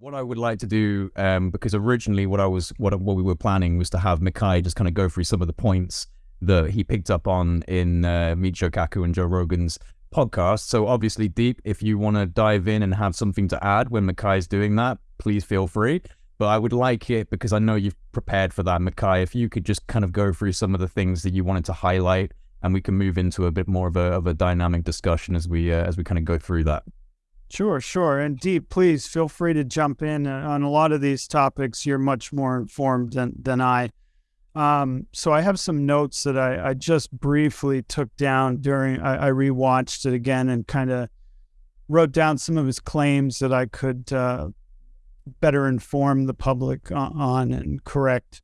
What I would like to do, um, because originally what I was, what what we were planning was to have Mikhail just kind of go through some of the points that he picked up on in uh, Michio Kaku and Joe Rogan's podcast. So obviously, Deep, if you want to dive in and have something to add when Mikhail's doing that, please feel free. But I would like it because I know you've prepared for that, Mikhail. If you could just kind of go through some of the things that you wanted to highlight, and we can move into a bit more of a of a dynamic discussion as we uh, as we kind of go through that. Sure, sure. And Deep, please feel free to jump in uh, on a lot of these topics. You're much more informed than, than I. Um, so I have some notes that I, I just briefly took down during, I, I rewatched it again and kind of wrote down some of his claims that I could uh, better inform the public on and correct.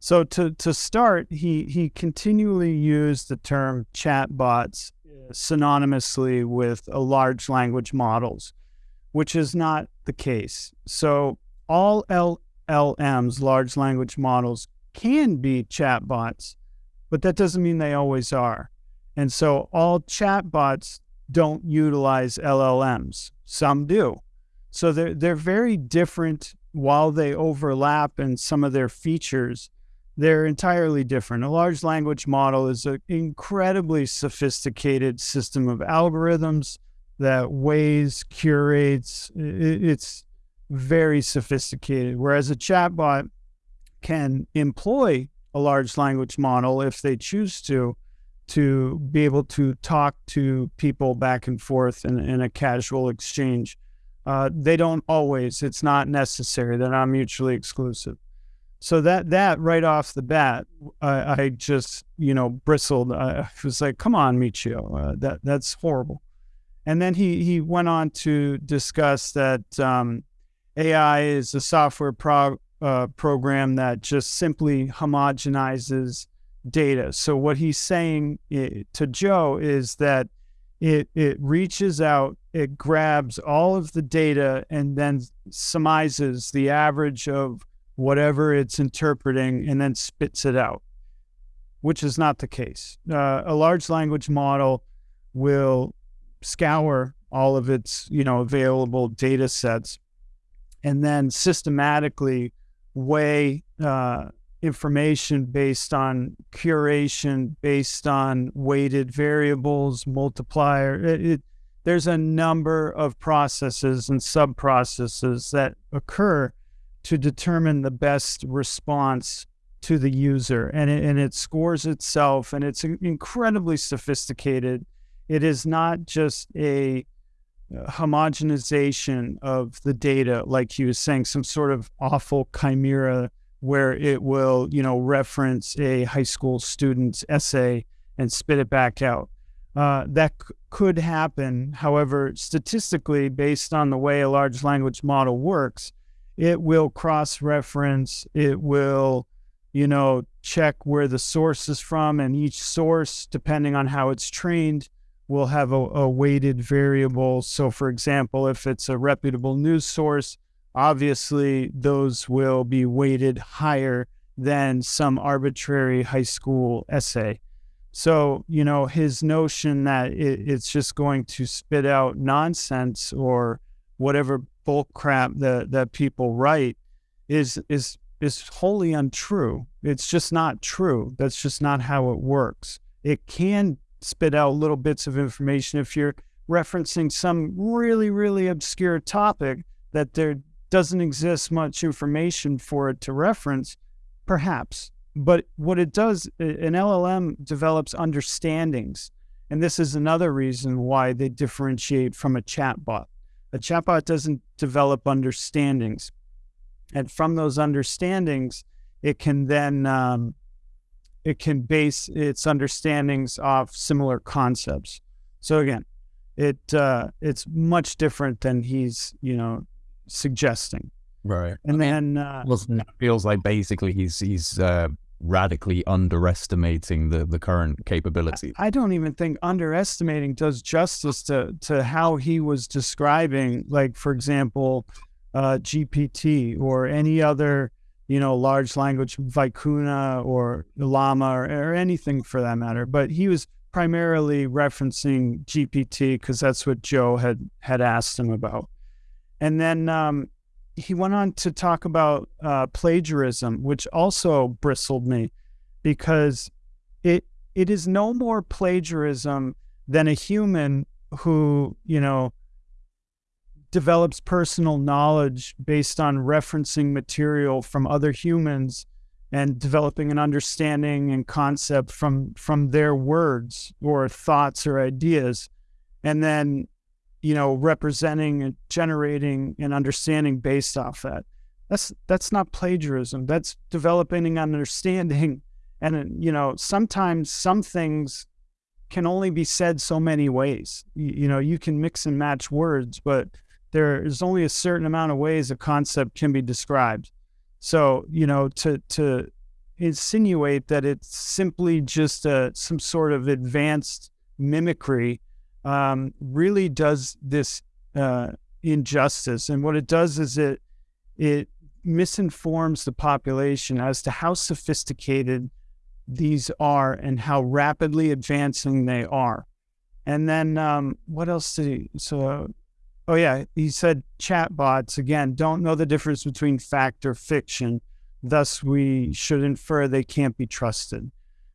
So to, to start, he, he continually used the term chatbots synonymously with large language models, which is not the case. So all LLMs, large language models, can be chatbots, but that doesn't mean they always are. And so all chatbots don't utilize LLMs. Some do. So they're, they're very different while they overlap in some of their features they're entirely different. A large language model is an incredibly sophisticated system of algorithms that weighs, curates. It's very sophisticated. Whereas a chatbot can employ a large language model if they choose to, to be able to talk to people back and forth in, in a casual exchange. Uh, they don't always, it's not necessary. They're not mutually exclusive. So that that right off the bat, I, I just you know bristled. I was like, "Come on, Michio, uh, that that's horrible." And then he he went on to discuss that um, AI is a software pro, uh, program that just simply homogenizes data. So what he's saying to Joe is that it it reaches out, it grabs all of the data, and then summarizes the average of whatever it's interpreting and then spits it out, which is not the case. Uh, a large language model will scour all of its you know available data sets and then systematically weigh uh, information based on curation, based on weighted variables, multiplier. It, it, there's a number of processes and sub processes that occur to determine the best response to the user. And it, and it scores itself and it's incredibly sophisticated. It is not just a uh, homogenization of the data like he was saying some sort of awful chimera where it will you know reference a high school student's essay and spit it back out. Uh, that c- could happen. However statistically based on the way a large language model works it will cross reference, it will, you know, check where the source is from, and each source, depending on how it's trained, will have a, a weighted variable. So, for example, if it's a reputable news source, obviously those will be weighted higher than some arbitrary high school essay. So, you know, his notion that it, it's just going to spit out nonsense or whatever bull crap that that people write is is is wholly untrue. It's just not true. That's just not how it works. It can spit out little bits of information if you're referencing some really really obscure topic that there doesn't exist much information for it to reference, perhaps. But what it does, an LLM develops understandings. And this is another reason why they differentiate from a chatbot. A chatbot doesn't develop understandings. And from those understandings, it can then um, it can base its understandings off similar concepts. So again, it uh, it's much different than he's you know suggesting. Right. And then uh, well, it feels like basically he's he's uh, radically underestimating the, the current capability. I don't even think underestimating does justice to, to how he was describing, like, for example, uh, GPT or any other, you know, large language, Vicuna or Llama or, or anything for that matter. But he was primarily referencing GPT because that's what Joe had, had asked him about. And then um, he went on to talk about uh, plagiarism, which also bristled me because it it is no more plagiarism than a human who you know develops personal knowledge based on referencing material from other humans and developing an understanding and concept from from their words or thoughts or ideas. And then you know representing and generating and understanding based off that. That's that's not plagiarism. That's developing an understanding. And you know sometimes some things can only be said so many ways. You, you know you can mix and match words but there is only a certain amount of ways a concept can be described. So you know to to insinuate that it's simply just a, some sort of advanced mimicry um, really does this uh, injustice. And what it does is it it misinforms the population as to how sophisticated these are and how rapidly advancing they are. And then um, what else did he? So, oh yeah, he said chatbots again don't know the difference between fact or fiction. Thus, we should infer they can't be trusted.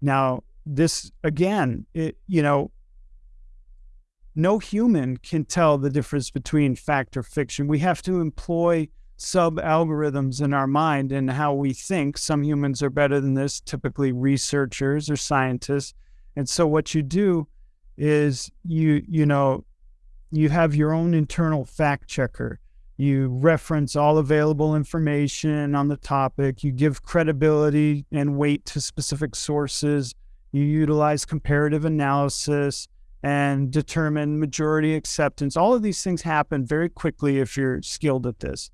Now, this again, it, you know, no human can tell the difference between fact or fiction. We have to employ sub algorithms in our mind and how we think. Some humans are better than this, typically researchers or scientists. And so what you do is you you know you have your own internal fact checker. You reference all available information on the topic. You give credibility and weight to specific sources. You utilize comparative analysis and determine majority acceptance. All of these things happen very quickly if you're skilled at this.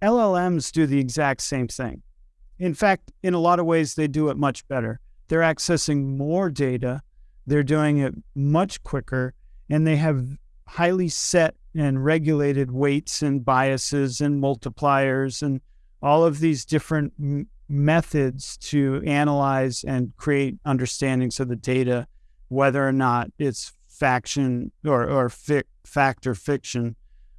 LLMs do the exact same thing. In fact, in a lot of ways, they do it much better. They're accessing more data, they're doing it much quicker, and they have highly set and regulated weights and biases and multipliers and all of these different methods to analyze and create understandings of the data, whether or not it's faction or or fic, fact or fiction.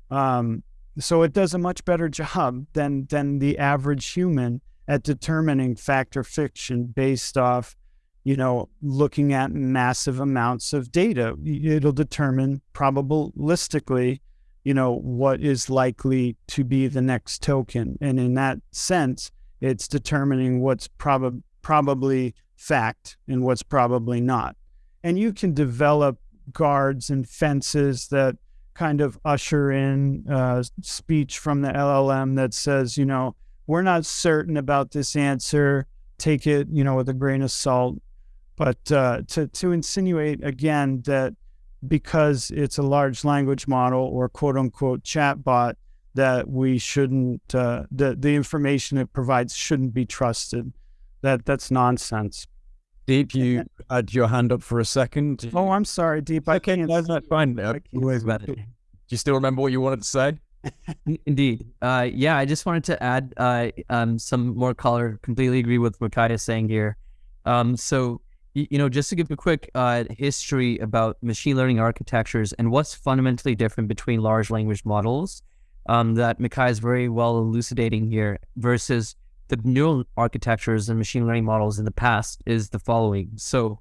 Um, so it does a much better job than than the average human at determining fact or fiction based off, you know, looking at massive amounts of data. It'll determine probabilistically, you know, what is likely to be the next token, and in that sense, it's determining what's prob- probably fact and what's probably not. And you can develop guards and fences that kind of usher in uh, speech from the LLM that says, you know, we're not certain about this answer. Take it, you know, with a grain of salt. But uh, to to insinuate again that because it's a large language model or quote unquote chatbot, that we shouldn't uh, the the information it provides shouldn't be trusted. That that's nonsense. Deep, you had your hand up for a second. Oh, I'm sorry, Deep. I okay, can't. no, no, fine. Uh, Do you still remember what you wanted to say? Indeed. Uh, yeah, I just wanted to add uh, um, some more color. Completely agree with what Kai is saying here. Um, so, you, you know, just to give a quick uh, history about machine learning architectures and what's fundamentally different between large language models um, that Mikhail is very well elucidating here versus the neural architectures and machine learning models in the past is the following. So,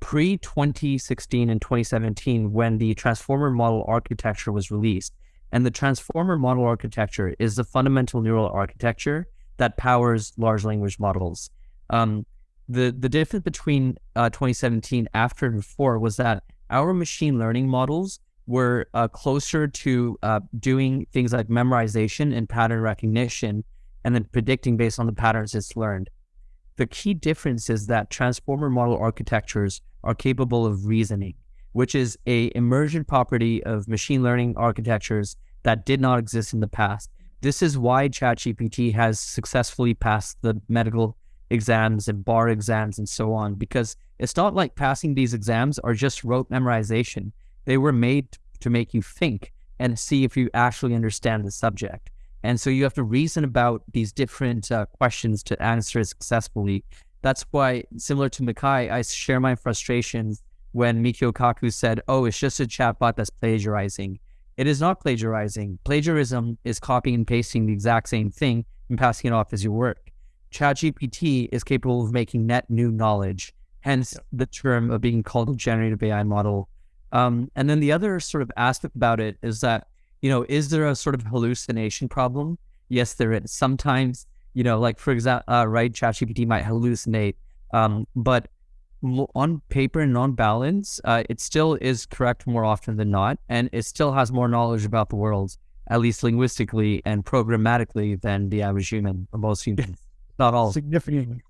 pre 2016 and 2017, when the transformer model architecture was released, and the transformer model architecture is the fundamental neural architecture that powers large language models. Um, the the difference between uh, 2017 after and before was that our machine learning models were uh, closer to uh, doing things like memorization and pattern recognition and then predicting based on the patterns it's learned. The key difference is that transformer model architectures are capable of reasoning, which is a emergent property of machine learning architectures that did not exist in the past. This is why ChatGPT has successfully passed the medical exams and bar exams and so on, because it's not like passing these exams are just rote memorization. They were made to make you think and see if you actually understand the subject. And so you have to reason about these different uh, questions to answer successfully. That's why, similar to Mikhail, I share my frustrations when Michio Kaku said, oh, it's just a chatbot that's plagiarizing. it is not plagiarizing. Plagiarism is copying and pasting the exact same thing and passing it off as your work. ChatGPT is capable of making net new knowledge, hence yeah. the term of being called a generative AI model. Um, and then the other sort of aspect about it is that, you know, is there a sort of hallucination problem? Yes, there is. Sometimes, you know, like for example, uh, right, ChatGPT might hallucinate, um, but on paper and on balance, uh, it still is correct more often than not, and it still has more knowledge about the world, at least linguistically and programmatically, than the average human most humans. Not all significantly.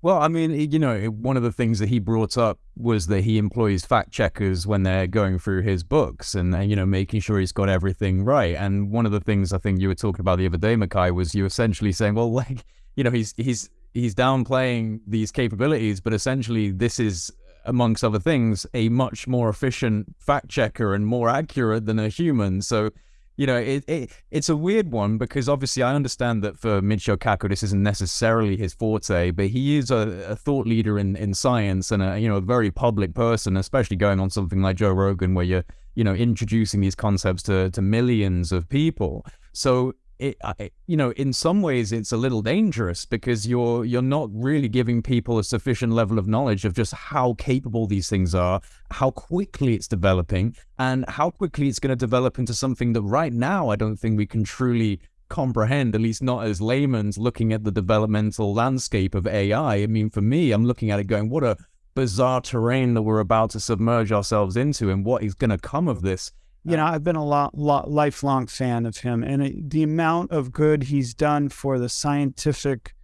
Well, I mean, you know, one of the things that he brought up was that he employs fact checkers when they're going through his books and, and, you know, making sure he's got everything right. And one of the things I think you were talking about the other day, Mikhail, was you essentially saying, well, like, you know, he's he's he's downplaying these capabilities, but essentially this is amongst other things a much more efficient fact checker and more accurate than a human. So, you know, it, it it's a weird one because obviously I understand that for Michio Kaku this isn't necessarily his forte, but he is a, a thought leader in, in science and a you know a very public person, especially going on something like Joe Rogan where you're you know introducing these concepts to to millions of people. So it, uh, it, you know, in some ways, it's a little dangerous because you're you're not really giving people a sufficient level of knowledge of just how capable these things are, how quickly it's developing, and how quickly it's going to develop into something that right now I don't think we can truly comprehend, at least not as layman's looking at the developmental landscape of AI. I mean, for me, I'm looking at it going, what a bizarre terrain that we're about to submerge ourselves into, and what is going to come of this you know, I've been a lot, lot lifelong fan of him, and it, the amount of good he's done for the scientific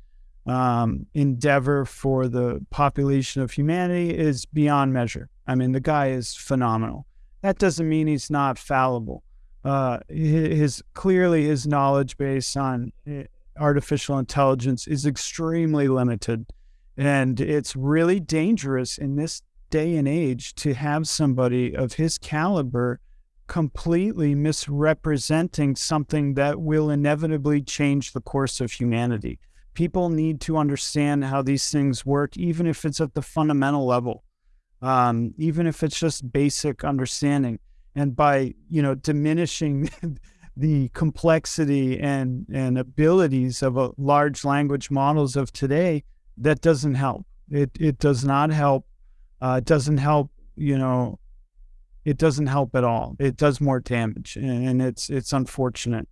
um, endeavor for the population of humanity is beyond measure. I mean, the guy is phenomenal. That doesn't mean he's not fallible. Uh, his clearly his knowledge base on eh, artificial intelligence is extremely limited, and it's really dangerous in this day and age to have somebody of his caliber completely misrepresenting something that will inevitably change the course of humanity. People need to understand how these things work, even if it's at the fundamental level, um, even if it's just basic understanding. And by you know diminishing the complexity and and abilities of a large language models of today, that doesn't help. It it does not help. Uh, it doesn't help. You know it doesn't help at all. It does more damage, and it's it's unfortunate.